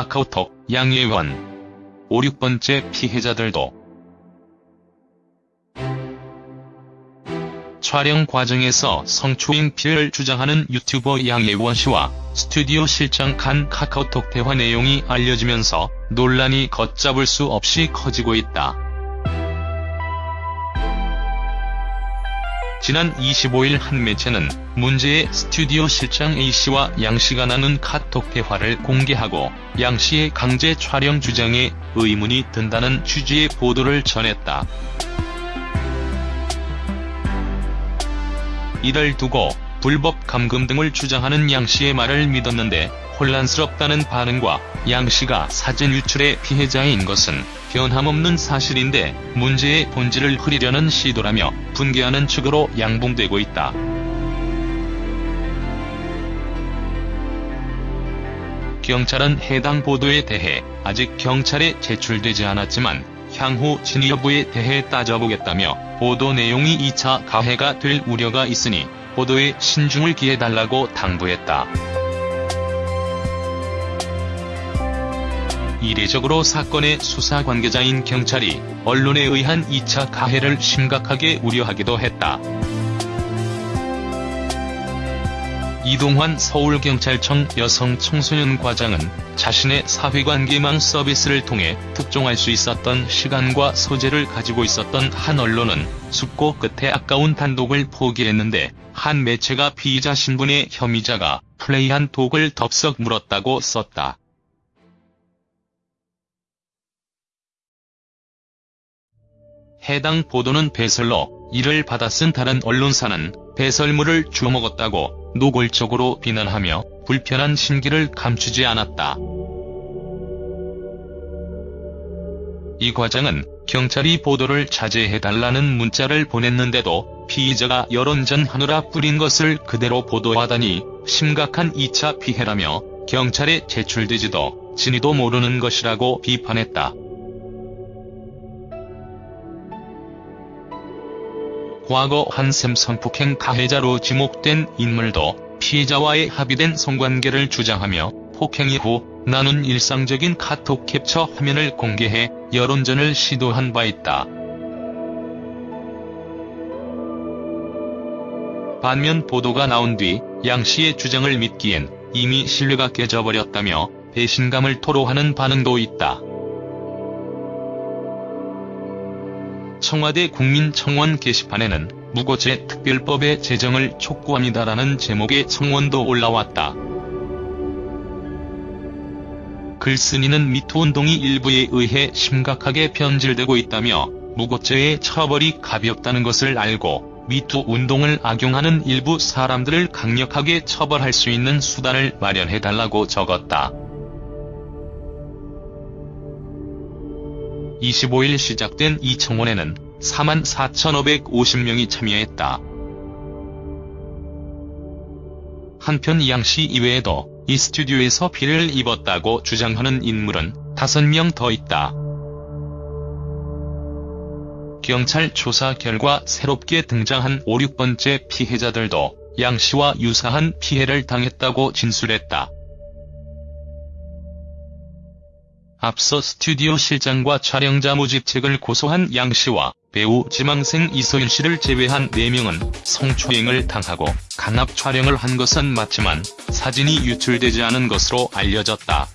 카카오톡, 양예원 5, 6번째 피해자들도 촬영 과정에서 성추행 피해를 주장하는 유튜버 양예원 씨와 스튜디오 실장 간 카카오톡 대화 내용이 알려지면서 논란이 걷잡을 수 없이 커지고 있다. 지난 25일 한 매체는 문제의 스튜디오 실장 A씨와 양씨가 나눈 카톡 대화를 공개하고 양씨의 강제 촬영 주장에 의문이 든다는 취지의 보도를 전했다. 이를 두고 불법 감금 등을 주장하는 양씨의 말을 믿었는데 혼란스럽다는 반응과 양씨가 사진 유출의 피해자인 것은 변함없는 사실인데 문제의 본질을 흐리려는 시도라며 분개하는 측으로 양봉되고 있다. 경찰은 해당 보도에 대해 아직 경찰에 제출되지 않았지만 향후 진위 여부에 대해 따져보겠다며 보도 내용이 2차 가해가 될 우려가 있으니 보도에 신중을 기해달라고 당부했다. 이례적으로 사건의 수사 관계자인 경찰이 언론에 의한 2차 가해를 심각하게 우려하기도 했다. 이동환 서울경찰청 여성청소년 과장은 자신의 사회관계망 서비스를 통해 특종할 수 있었던 시간과 소재를 가지고 있었던 한 언론은 숙고 끝에 아까운 단독을 포기했는데 한 매체가 피의자 신분의 혐의자가 플레이한 독을 덥석 물었다고 썼다. 해당 보도는 배설로 이를 받아 쓴 다른 언론사는 배설물을 주워먹었다고 노골적으로 비난하며 불편한 심기를 감추지 않았다. 이 과장은 경찰이 보도를 자제해달라는 문자를 보냈는데도 피의자가 여론 전하느라 뿌린 것을 그대로 보도하다니 심각한 2차 피해라며 경찰에 제출되지도 진위도 모르는 것이라고 비판했다. 과거 한샘 성폭행 가해자로 지목된 인물도 피해자와의 합의된 성관계를 주장하며 폭행 이후 나눈 일상적인 카톡 캡처 화면을 공개해 여론전을 시도한 바 있다. 반면 보도가 나온 뒤 양 씨의 주장을 믿기엔 이미 신뢰가 깨져버렸다며 배신감을 토로하는 반응도 있다. 청와대 국민청원 게시판에는 무고죄 특별법의 제정을 촉구합니다라는 제목의 청원도 올라왔다. 글쓴이는 미투운동이 일부에 의해 심각하게 변질되고 있다며 무고죄의 처벌이 가볍다는 것을 알고 미투 운동을 악용하는 일부 사람들을 강력하게 처벌할 수 있는 수단을 마련해달라고 적었다. 25일 시작된 이 청원에는 44,550명이 참여했다. 한편 양씨 이외에도 이 스튜디오에서 피해를 입었다고 주장하는 인물은 5명 더 있다. 경찰 조사 결과 새롭게 등장한 5, 6번째 피해자들도 양 씨와 유사한 피해를 당했다고 진술했다. 앞서 스튜디오 실장과 촬영자 모집 책을 고소한 양 씨와 배우 지망생 이소윤 씨를 제외한 4명은 성추행을 당하고 강압 촬영을 한 것은 맞지만 사진이 유출되지 않은 것으로 알려졌다.